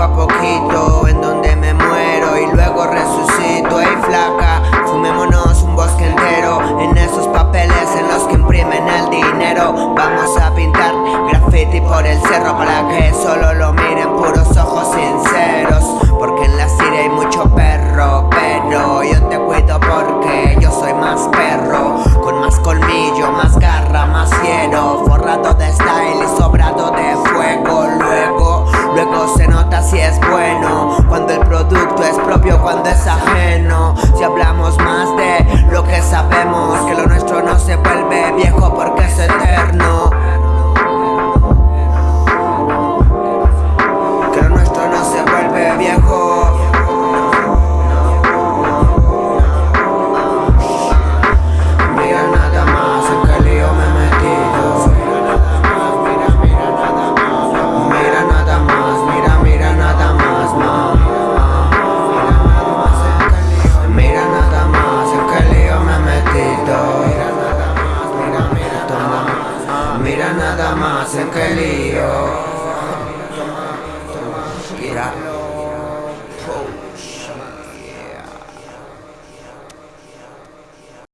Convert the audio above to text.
a poquito En donde me muero y luego resucito. Ey flaca, fumémonos un bosque entero En esos papeles en los que imprimen el dinero. Vamos a pintar graffiti por el cerro para que that's a Tomás en que lío. Toma, toma, toma,